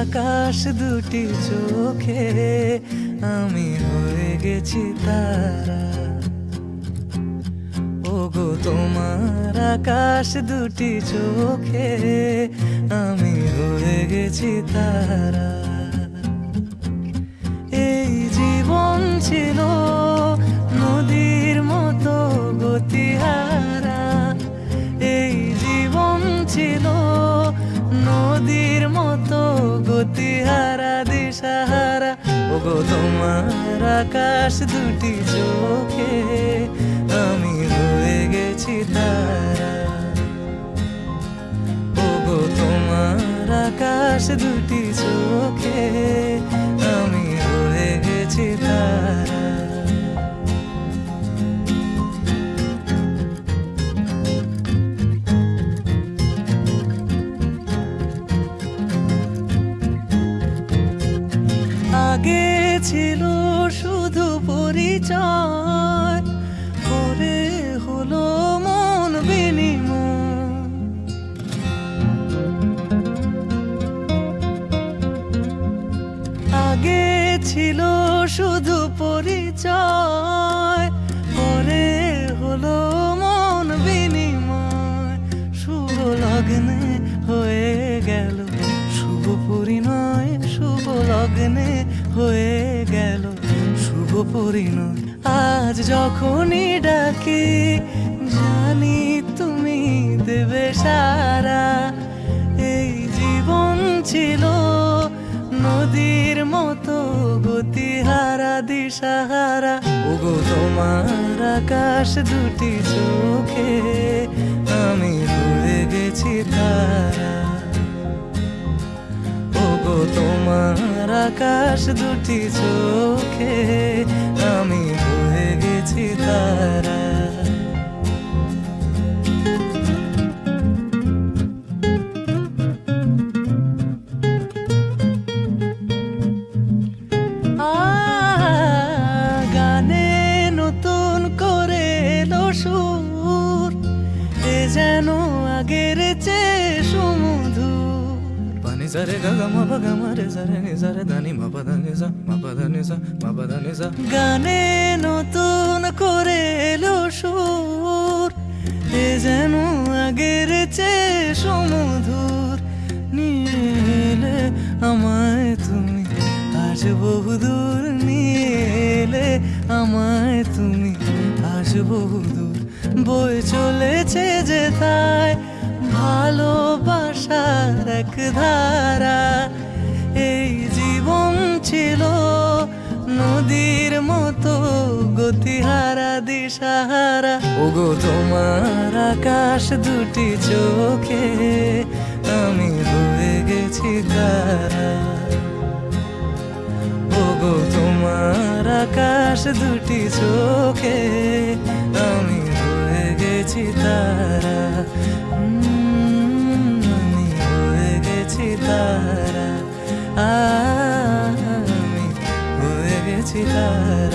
আকাশ দুটি চোখে, আমি হয়ে গেছি তারা। ওগো, তোমার আকাশ দুটি চোখে, আমি হয়ে গেছি তারা। এই জীবন ছিল মতো গতিহারা, দিশাহারা। ওগো, তোমার আকাশ দুটি চোখে আমি হয়ে গেছি তারা। ওগো, তোমার আকাশ দুটি চোখে ছিল শুধু পরিচয়। পরে হলো মন বিনিময়। আগে ছিল শুধু পরিচয়। পরে হলো মন বিনিময়। শুভ লগ্নে হয়ে গেল। শুভ পরিণয়, শুভ লগ্নে হয়ে পরিণয় আজ যখনই ডাকি, জানি তুমি দেবে সারা। এই জীবন ছিল নদীর মতো গতিহারা, দিশাহারা। ওগো, তোমার আকাশ দুটি চোখে আমি হয়ে গেছি তারা ওগো, তোমার আকাশ দুটি চোখে আমি পানি সারে গা মা পা গা মা রে সারে নি সারে দানি মা পা দা নি সা মা পা দা নি সা মা পা দা নি সা গানে নতুন করে এলো সুর, এ যেন আগের চেয়ে সুমধুর। নিয়ে এলে আমায় তুমি, আজ বহুদূর নিয়ে এলে আমায় তুমি, আজ বহুদূর বয়ে চলেছে যে তাই ভালোবাসার এক ধারা। এই জীবন ছিল নদীর মতো গতিহারা, দিশাহারা। ওগো, তোমার আকাশ দুটি চোখে আমি হয়ে গেছি তারা। ওগো, তোমার আকাশ দুটি চোখে আমি হয়ে গেছি তারা। আমি হয়ে গেছি তারা